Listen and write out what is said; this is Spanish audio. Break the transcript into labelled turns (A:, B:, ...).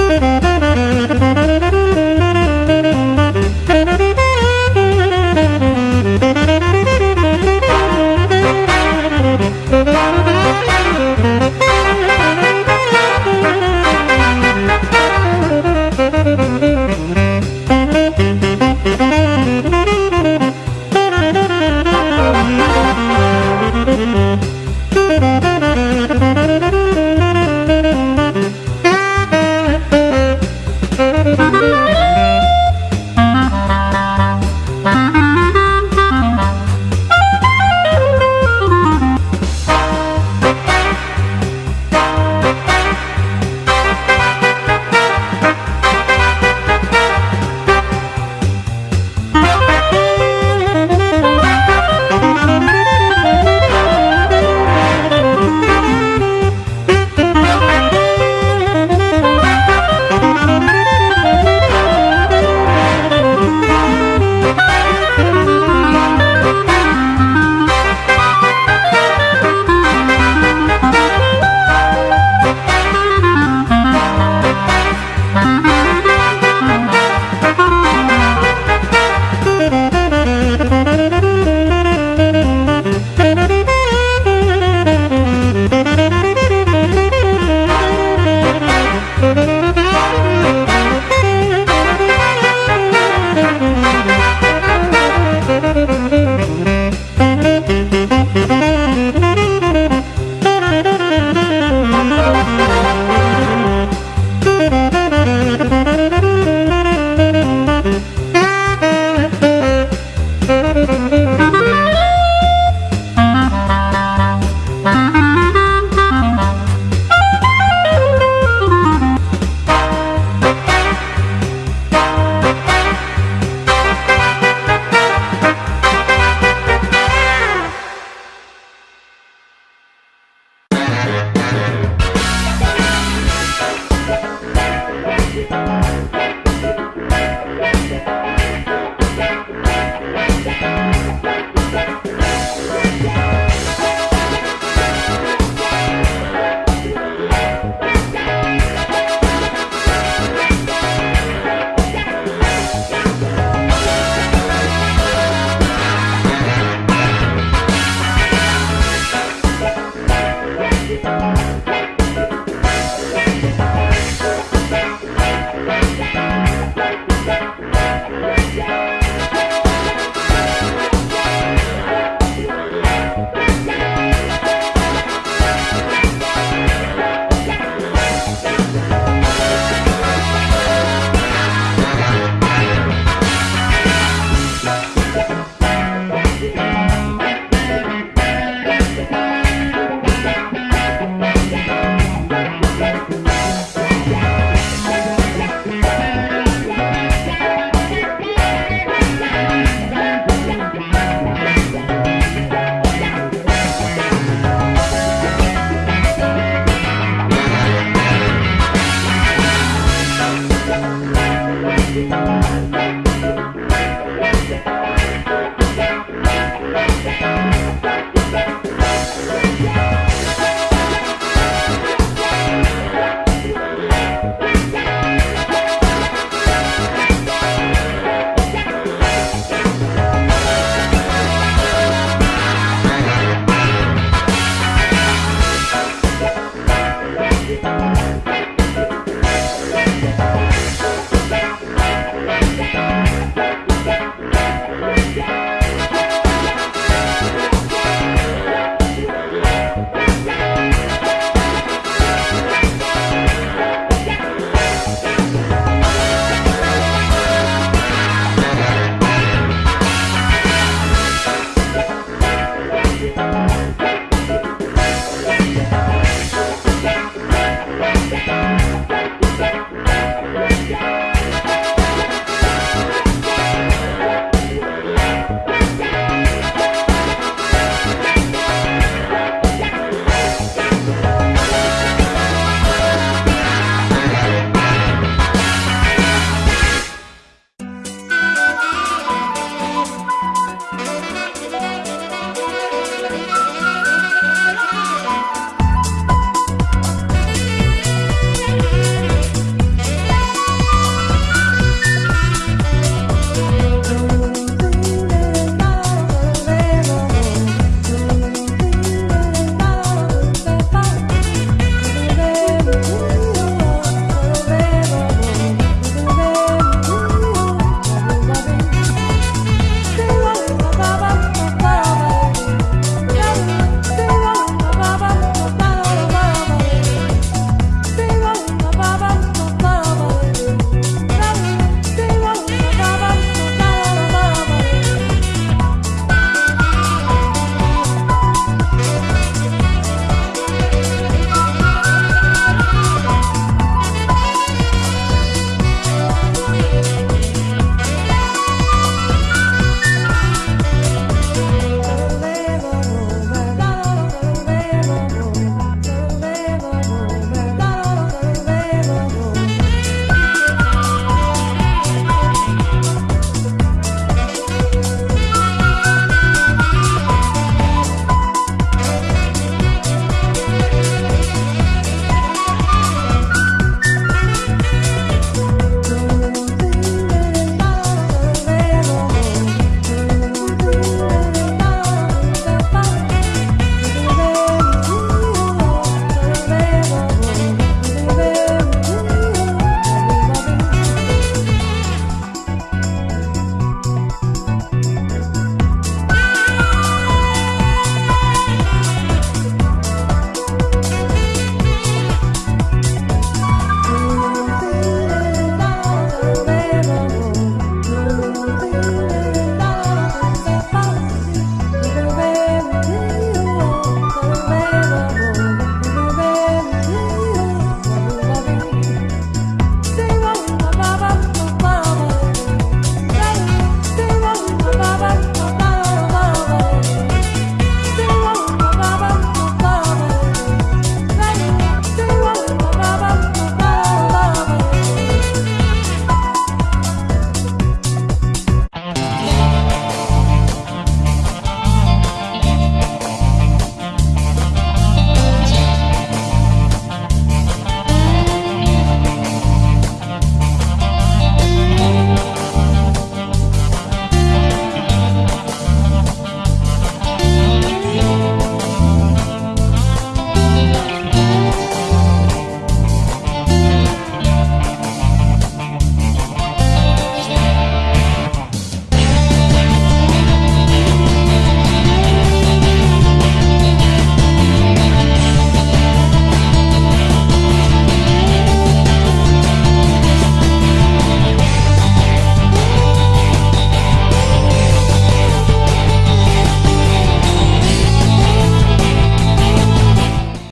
A: Música